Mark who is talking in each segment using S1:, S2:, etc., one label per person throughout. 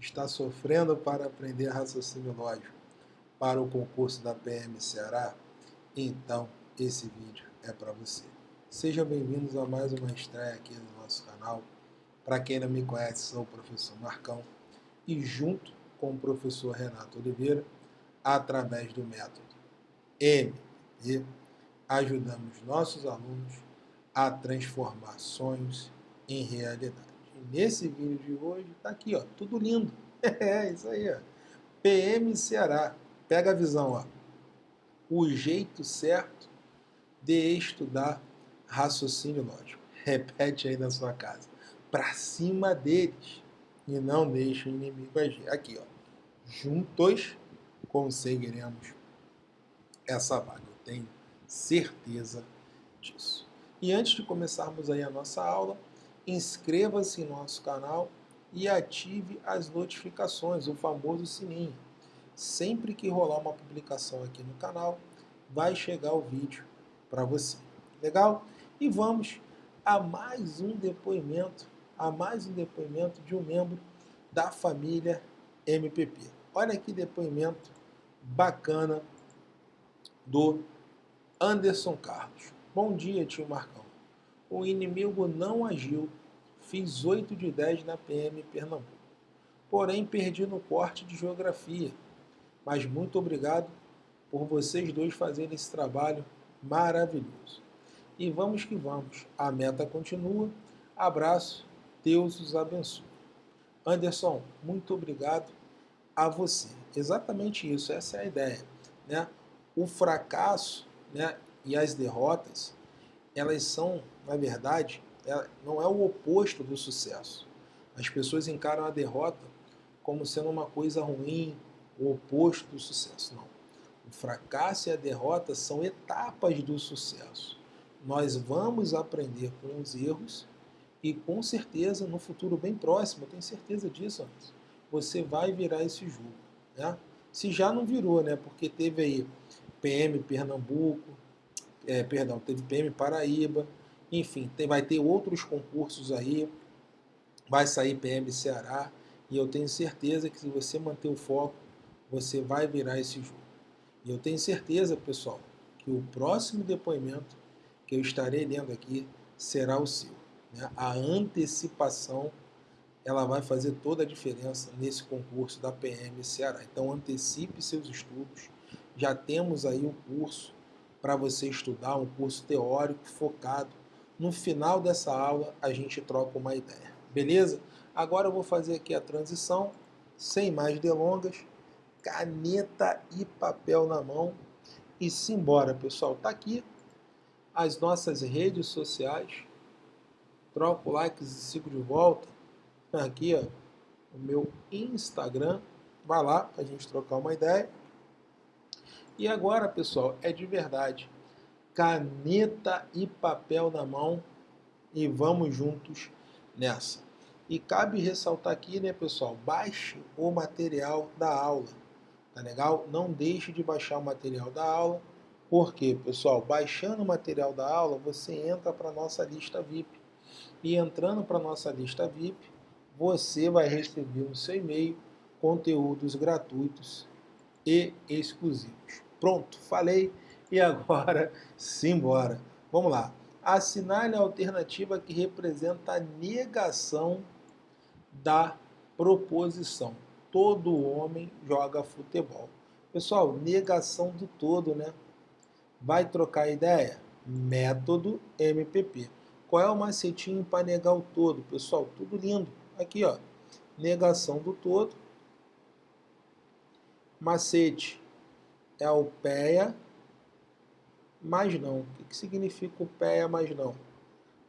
S1: Está sofrendo para aprender raciocínio lógico para o concurso da PM Ceará? Então, esse vídeo é para você. Sejam bem-vindos a mais uma estreia aqui no nosso canal. Para quem não me conhece, sou o professor Marcão e junto com o professor Renato Oliveira, através do método MD, ajudamos nossos alunos a transformar sonhos em realidade. E nesse vídeo de hoje, está aqui, ó, tudo lindo. É, isso aí, ó. PM Ceará. Pega a visão, ó. O jeito certo de estudar raciocínio lógico. Repete aí na sua casa. Para cima deles. E não deixe o inimigo agir. Aqui, ó. Juntos conseguiremos essa vaga. Eu tenho certeza disso. E antes de começarmos aí a nossa aula, inscreva-se em nosso canal e ative as notificações, o famoso sininho. Sempre que rolar uma publicação aqui no canal, vai chegar o vídeo para você. Legal? E vamos a mais um depoimento, a mais um depoimento de um membro da família MPP. Olha que depoimento bacana do Anderson Carlos. Bom dia, tio Marcão. O inimigo não agiu. Fiz 8 de 10 na PM Pernambuco. Porém, perdi no corte de geografia. Mas muito obrigado por vocês dois fazerem esse trabalho maravilhoso. E vamos que vamos. A meta continua. Abraço. Deus os abençoe. Anderson, muito obrigado a você. Exatamente isso, essa é a ideia. Né? O fracasso né, e as derrotas, elas são, na verdade, é, não é o oposto do sucesso. As pessoas encaram a derrota como sendo uma coisa ruim, o oposto do sucesso. Não. O fracasso e a derrota são etapas do sucesso. Nós vamos aprender com os erros e com certeza no futuro bem próximo, eu tenho certeza disso, você vai virar esse jogo. Né? Se já não virou, né? porque teve aí PM Pernambuco, é, perdão, teve PM Paraíba, enfim, tem, vai ter outros concursos aí, vai sair PM Ceará, e eu tenho certeza que se você manter o foco, você vai virar esse jogo. E eu tenho certeza, pessoal, que o próximo depoimento que eu estarei lendo aqui será o seu. Né? A antecipação ela vai fazer toda a diferença nesse concurso da PM Ceará. Então antecipe seus estudos, já temos aí um curso para você estudar, um curso teórico focado. No final dessa aula, a gente troca uma ideia, beleza? Agora eu vou fazer aqui a transição, sem mais delongas, caneta e papel na mão e simbora, pessoal. Tá aqui as nossas redes sociais, troco likes e sigo de volta. Aqui, ó, o meu Instagram, vai lá para a gente trocar uma ideia. E agora, pessoal, é de verdade. Caneta e papel na mão e vamos juntos nessa. E cabe ressaltar aqui, né, pessoal, baixe o material da aula, tá legal? Não deixe de baixar o material da aula, porque, pessoal, baixando o material da aula, você entra para nossa lista VIP. E entrando para nossa lista VIP, você vai receber no seu e-mail conteúdos gratuitos e exclusivos. Pronto, falei e agora simbora. Vamos lá. Assinale a alternativa que representa a negação da proposição. Todo homem joga futebol. Pessoal, negação do todo, né? Vai trocar ideia? Método MPP. Qual é o macetinho para negar o todo? Pessoal, tudo lindo. Aqui, ó. Negação do todo. Macete é o PEA mais não. O que significa o PEA mais não?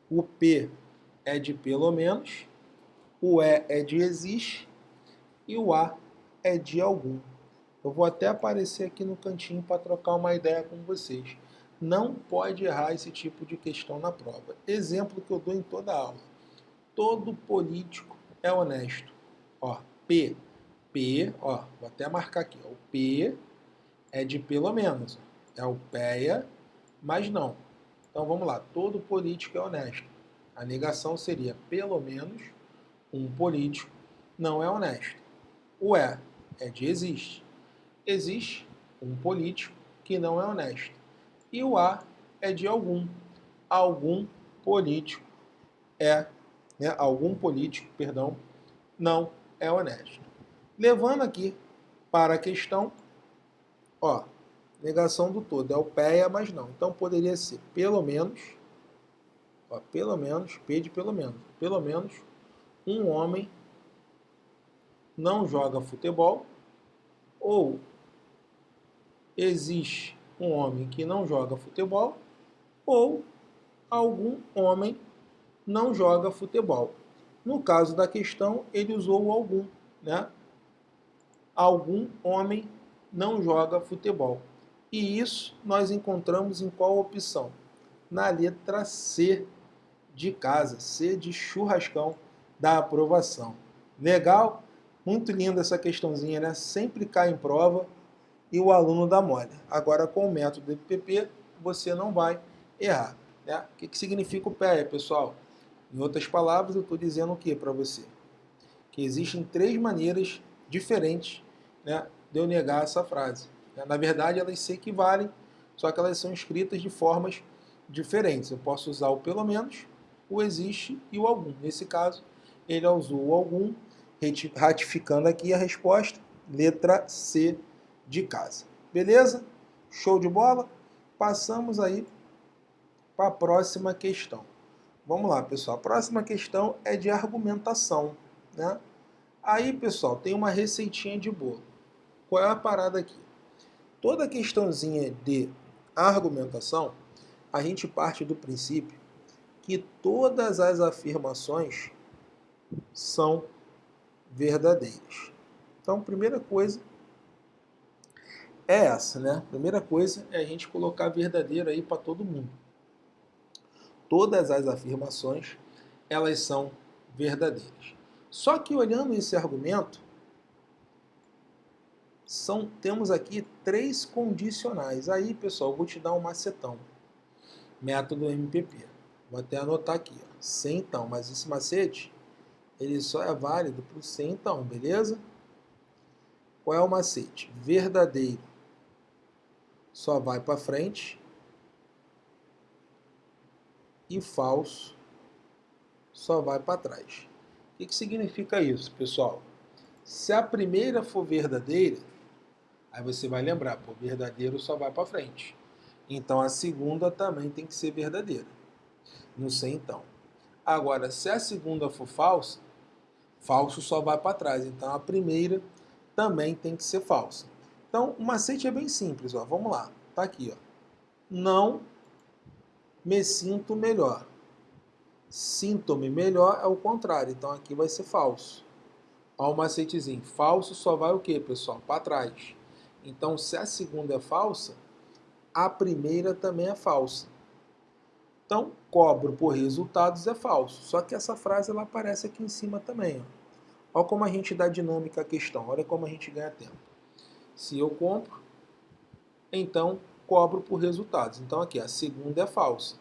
S1: O P é de pelo menos, o E é de existe e o A é de algum. Eu vou até aparecer aqui no cantinho para trocar uma ideia com vocês. Não pode errar esse tipo de questão na prova. Exemplo que eu dou em toda aula. Todo político é honesto. Ó, P. P, ó, vou até marcar aqui. Ó, o P é de pelo menos. É o PEA, mas não. Então vamos lá, todo político é honesto. A negação seria pelo menos um político não é honesto. O é é de existe. Existe um político que não é honesto. E o a é de algum. Algum político é, né, algum político, perdão, não é honesto. Levando aqui para a questão, ó, negação do todo, é o PEA, mas não. Então poderia ser pelo menos, ó, pelo menos, P de pelo menos, pelo menos um homem não joga futebol ou existe um homem que não joga futebol ou algum homem não joga futebol. No caso da questão, ele usou o algum, né? Algum homem não joga futebol. E isso nós encontramos em qual opção? Na letra C de casa, C de churrascão da aprovação. Legal? Muito linda essa questãozinha, né? Sempre cai em prova e o aluno dá mole. Agora, com o método PPP, você não vai errar. Né? O que, que significa o PEA, pessoal? Em outras palavras, eu estou dizendo o que para você? Que existem três maneiras diferentes né, de eu negar essa frase. Né? Na verdade, elas se equivalem, só que elas são escritas de formas diferentes. Eu posso usar o pelo menos, o existe e o algum. Nesse caso, ele usou o algum ratificando aqui a resposta, letra C de casa. Beleza? Show de bola? Passamos aí para a próxima questão. Vamos lá, pessoal. A próxima questão é de argumentação. Né? Aí, pessoal, tem uma receitinha de bolo. Qual é a parada aqui? Toda questãozinha de argumentação, a gente parte do princípio que todas as afirmações são verdadeiras. Então, primeira coisa é essa, né? Primeira coisa é a gente colocar verdadeiro aí para todo mundo. Todas as afirmações, elas são verdadeiras. Só que olhando esse argumento, são, temos aqui três condicionais. Aí, pessoal, vou te dar um macetão. Método MPP. Vou até anotar aqui, ó. sem então, mas esse macete ele só é válido para o sem então, beleza? Qual é o macete? Verdadeiro só vai para frente e falso só vai para trás. O que, que significa isso, pessoal? Se a primeira for verdadeira, aí você vai lembrar, pô, verdadeiro só vai para frente. Então a segunda também tem que ser verdadeira. Não sei então. Agora, se a segunda for falsa, Falso só vai para trás. Então a primeira também tem que ser falsa. Então o macete é bem simples. Ó. Vamos lá. Está aqui. Ó. Não me sinto melhor. Sinto-me melhor é o contrário. Então aqui vai ser falso. Olha o macetezinho. Falso só vai o quê, pessoal? Para trás. Então se a segunda é falsa, a primeira também é falsa. Então, cobro por resultados é falso. Só que essa frase ela aparece aqui em cima também. Ó. Olha como a gente dá dinâmica à questão. Olha como a gente ganha tempo. Se eu compro, então cobro por resultados. Então aqui, a segunda é falsa.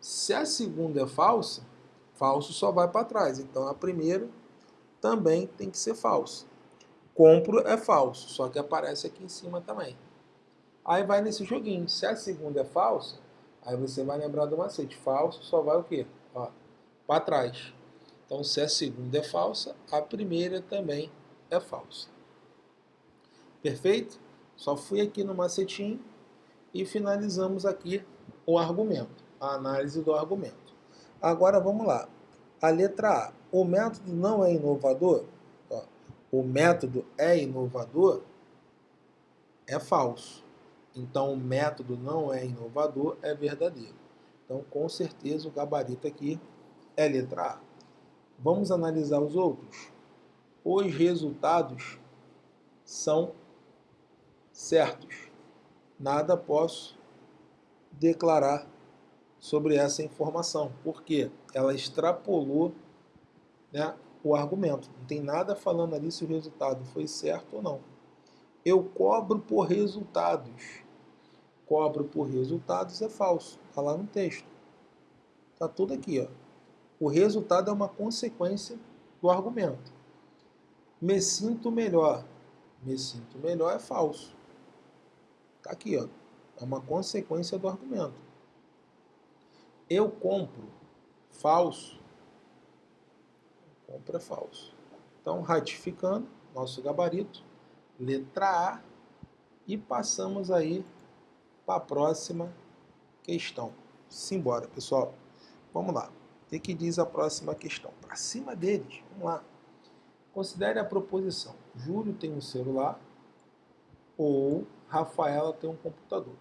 S1: Se a segunda é falsa, falso só vai para trás. Então a primeira também tem que ser falsa. Compro é falso, só que aparece aqui em cima também. Aí vai nesse joguinho. Se a segunda é falsa, Aí você vai lembrar do macete. Falso só vai o quê? Para trás. Então, se a segunda é falsa, a primeira também é falsa. Perfeito? Só fui aqui no macetinho e finalizamos aqui o argumento, a análise do argumento. Agora vamos lá. A letra A. O método não é inovador? O método é inovador? É falso. Então o método não é inovador, é verdadeiro. Então com certeza o gabarito aqui é letra A. Vamos analisar os outros. Os resultados são certos. Nada posso declarar sobre essa informação, porque ela extrapolou né, o argumento. Não tem nada falando ali se o resultado foi certo ou não. Eu cobro por resultados cobro por resultados é falso. Está lá no texto. Está tudo aqui. Ó. O resultado é uma consequência do argumento. Me sinto melhor. Me sinto melhor é falso. Tá aqui, ó. É uma consequência do argumento. Eu compro. Falso. Compra falso. Então, ratificando nosso gabarito, letra A, e passamos aí para a próxima questão. Simbora, pessoal. Vamos lá. O que, que diz a próxima questão? Para cima deles. Vamos lá. Considere a proposição. Júlio tem um celular ou Rafaela tem um computador.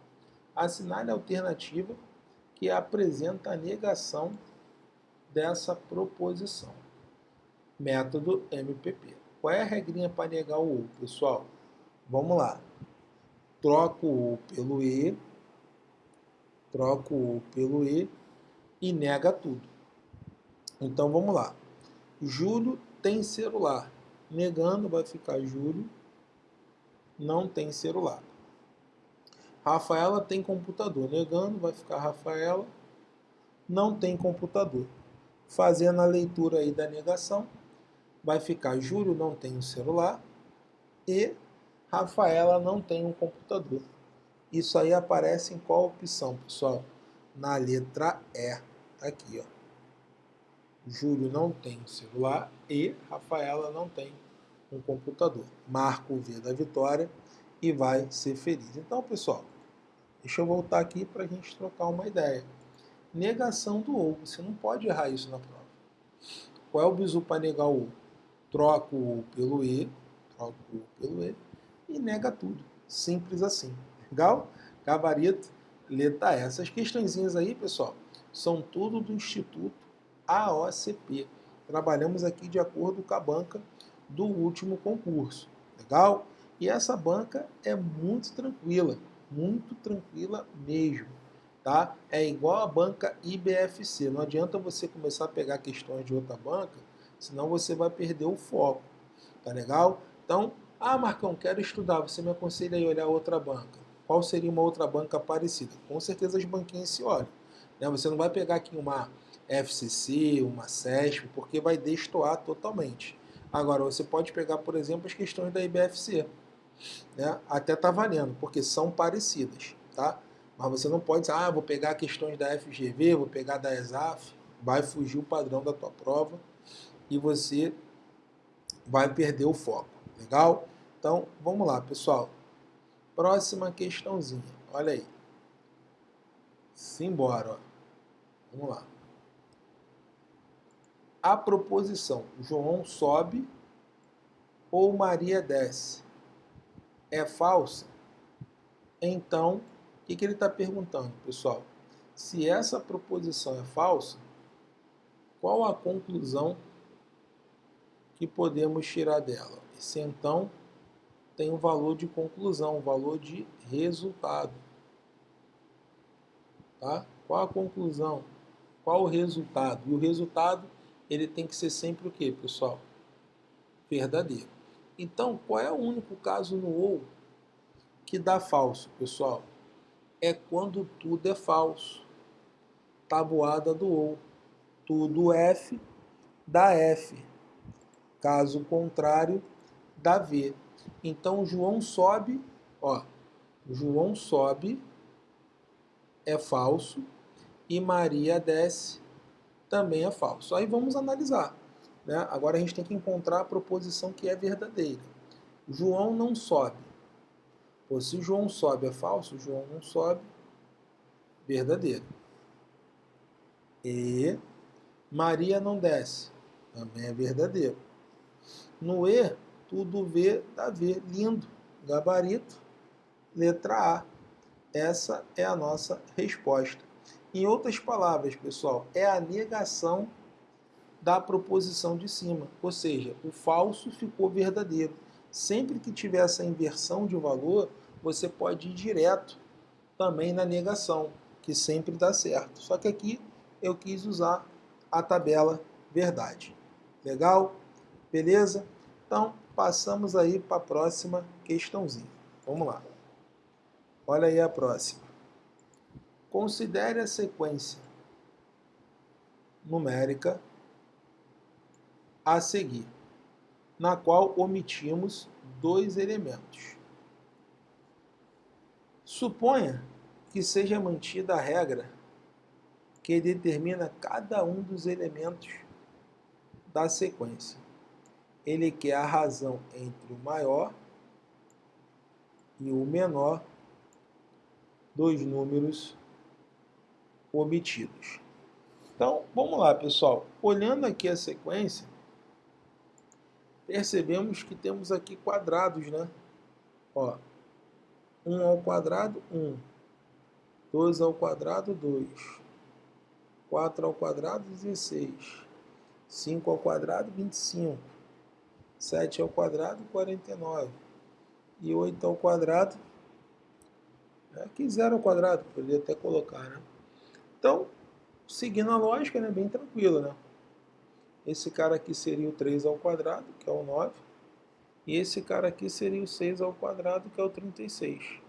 S1: Assinale a alternativa que apresenta a negação dessa proposição. Método MPP. Qual é a regrinha para negar o ou, pessoal? Vamos lá. Troco o ou pelo e, troco o ou pelo e e nega tudo. Então vamos lá. Júlio tem celular. Negando vai ficar Júlio não tem celular. Rafaela tem computador. Negando vai ficar Rafaela não tem computador. Fazendo a leitura aí da negação, vai ficar Júlio não tem um celular e Rafaela não tem um computador. Isso aí aparece em qual opção, pessoal? Na letra E. Tá aqui, ó. Júlio não tem celular e Rafaela não tem um computador. Marca o V da vitória e vai ser feliz. Então, pessoal, deixa eu voltar aqui para a gente trocar uma ideia. Negação do ou. Você não pode errar isso na prova. Qual é o bizu para negar o ou? Troca o pelo e, troca o pelo e e nega tudo. Simples assim. Legal? Gabarito, letra E. Essas questõezinhas aí, pessoal, são tudo do Instituto AOCP. Trabalhamos aqui de acordo com a banca do último concurso. Legal? E essa banca é muito tranquila, muito tranquila mesmo. Tá? É igual a banca IBFC. Não adianta você começar a pegar questões de outra banca, senão você vai perder o foco. Tá legal? Então, ah, Marcão, quero estudar. Você me aconselha a olhar outra banca. Qual seria uma outra banca parecida? Com certeza as banquinhas se olham. Né? Você não vai pegar aqui uma FCC, uma CESP, porque vai destoar totalmente. Agora, você pode pegar, por exemplo, as questões da IBFC. Né? Até está valendo, porque são parecidas. Tá? Mas você não pode dizer, ah, vou pegar questões da FGV, vou pegar da ESAF, vai fugir o padrão da tua prova e você vai perder o foco. Legal? Então, vamos lá, pessoal. Próxima questãozinha. Olha aí. Simbora, ó. Vamos lá a proposição João sobe ou Maria desce é falsa, então o que, que ele está perguntando, pessoal? Se essa proposição é falsa, qual a conclusão que podemos tirar dela? Esse então tem um valor de conclusão, um valor de resultado. Tá? Qual a conclusão? Qual o resultado? E o resultado ele tem que ser sempre o que, pessoal? Verdadeiro. Então, qual é o único caso no ou que dá falso, pessoal? É quando tudo é falso. Tabuada do ou. Tudo F dá F. Caso contrário, dá V. Então, João sobe, ó, João sobe é falso e Maria desce também é falso. Aí vamos analisar. Né? Agora a gente tem que encontrar a proposição que é verdadeira. João não sobe. Pô, se João sobe é falso, João não sobe, verdadeiro. E Maria não desce, também é verdadeiro. No E, tudo V dá V, lindo, gabarito, letra A. Essa é a nossa resposta. Em outras palavras, pessoal, é a negação da proposição de cima, ou seja, o falso ficou verdadeiro. Sempre que tiver essa inversão de valor, você pode ir direto também na negação, que sempre dá certo. Só que aqui eu quis usar a tabela verdade. Legal? Beleza? Então, passamos aí para a próxima questãozinha. Vamos lá. Olha aí a próxima. Considere a sequência numérica a seguir. na qual omitimos dois elementos. Suponha que seja mantida a regra que determina cada um dos elementos da sequência. Ele quer a razão entre o maior e o menor dos números omitidos. Então, vamos lá, pessoal. Olhando aqui a sequência, percebemos que temos aqui quadrados, né? Ó, 1 ao quadrado, 1. 2 ao quadrado, 2. 4 ao quadrado, 16. 5 ao quadrado, 25. 7 ao quadrado, 49. E 8 ao quadrado, aqui zero ao quadrado, poderia até colocar, né? Então, seguindo a lógica, né, bem tranquilo, né? Esse cara aqui seria o 3 ao quadrado, que é o 9. E esse cara aqui seria o 6 ao quadrado, que é o 36.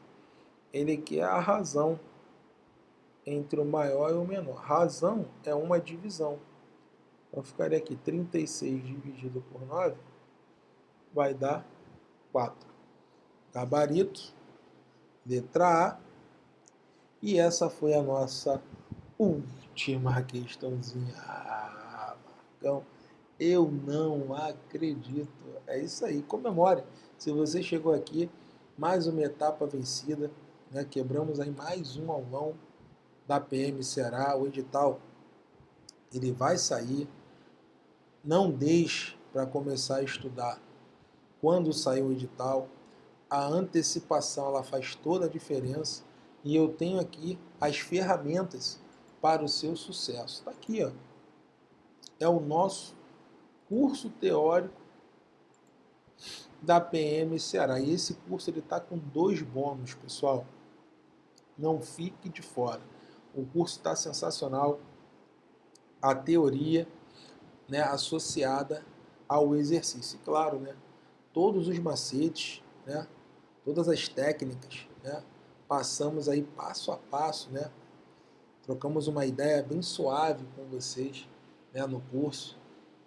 S1: Ele quer a razão entre o maior e o menor. Razão é uma divisão. Então ficaria aqui 36 dividido por 9 vai dar 4. Gabarito, letra A. E essa foi a nossa última questãozinha. Ah, Marcão, eu não acredito. É isso aí, comemore. Se você chegou aqui, mais uma etapa vencida, né? quebramos aí mais um aulão da PM Ceará, o edital, ele vai sair. Não deixe para começar a estudar quando sair o edital. A antecipação ela faz toda a diferença e eu tenho aqui as ferramentas para o seu sucesso. Está aqui, ó. É o nosso curso teórico da PM Ceará. E esse curso ele está com dois bônus, pessoal. Não fique de fora. O curso está sensacional. A teoria né, associada ao exercício. E, claro, né, todos os macetes, né, todas as técnicas, né, passamos aí passo a passo, né, trocamos uma ideia bem suave com vocês né, no curso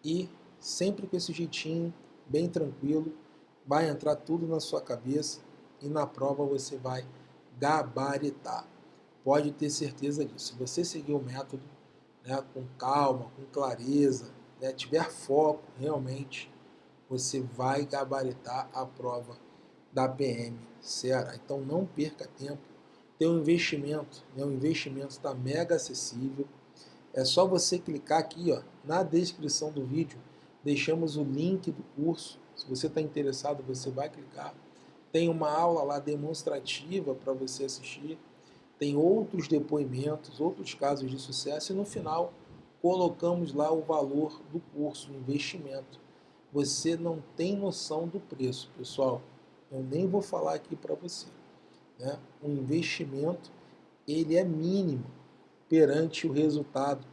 S1: e sempre com esse jeitinho bem tranquilo, vai entrar tudo na sua cabeça e na prova você vai gabaritar. Pode ter certeza disso. Se você seguir o método né, com calma, com clareza, né, tiver foco realmente, você vai gabaritar a prova da PM Ceará. Então não perca tempo tem um investimento, né? o investimento está mega acessível. É só você clicar aqui ó, na descrição do vídeo, deixamos o link do curso. Se você está interessado, você vai clicar. Tem uma aula lá demonstrativa para você assistir. Tem outros depoimentos, outros casos de sucesso. E no final, colocamos lá o valor do curso, o investimento. Você não tem noção do preço, pessoal. Eu nem vou falar aqui para você né, um investimento, ele é mínimo perante o resultado,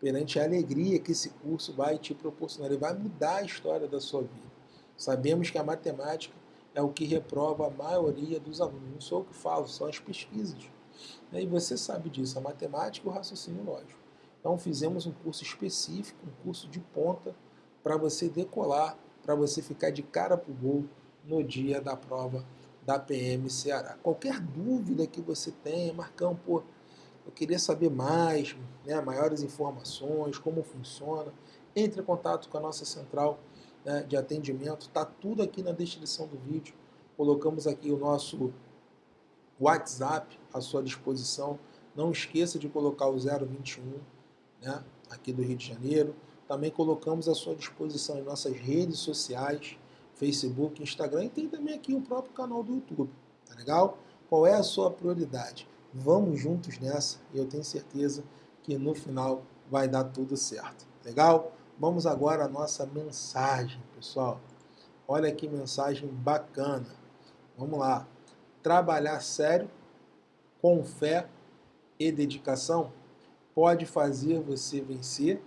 S1: perante a alegria que esse curso vai te proporcionar. Ele vai mudar a história da sua vida. Sabemos que a matemática é o que reprova a maioria dos alunos. Não sou eu que falo, são as pesquisas. E você sabe disso, a matemática e o raciocínio lógico. Então fizemos um curso específico, um curso de ponta, para você decolar, para você ficar de cara para o gol no dia da prova da PM Ceará. Qualquer dúvida que você tenha, Marcão, pô, eu queria saber mais, né, maiores informações, como funciona, entre em contato com a nossa central né, de atendimento, está tudo aqui na descrição do vídeo. Colocamos aqui o nosso WhatsApp à sua disposição. Não esqueça de colocar o 021 né, aqui do Rio de Janeiro. Também colocamos à sua disposição em nossas redes sociais, Facebook, Instagram e tem também aqui o próprio canal do YouTube. Tá legal? Qual é a sua prioridade? Vamos juntos nessa e eu tenho certeza que no final vai dar tudo certo. Legal? Vamos agora à nossa mensagem, pessoal. Olha que mensagem bacana. Vamos lá. Trabalhar sério, com fé e dedicação pode fazer você vencer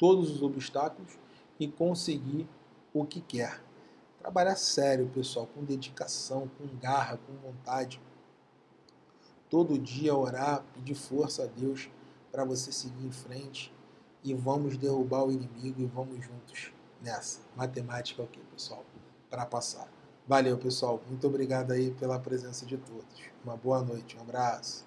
S1: todos os obstáculos e conseguir o que quer. Trabalhar sério, pessoal, com dedicação, com garra, com vontade. Todo dia orar, pedir força a Deus para você seguir em frente e vamos derrubar o inimigo e vamos juntos nessa. Matemática ok, pessoal, para passar. Valeu, pessoal. Muito obrigado aí pela presença de todos. Uma boa noite, um abraço.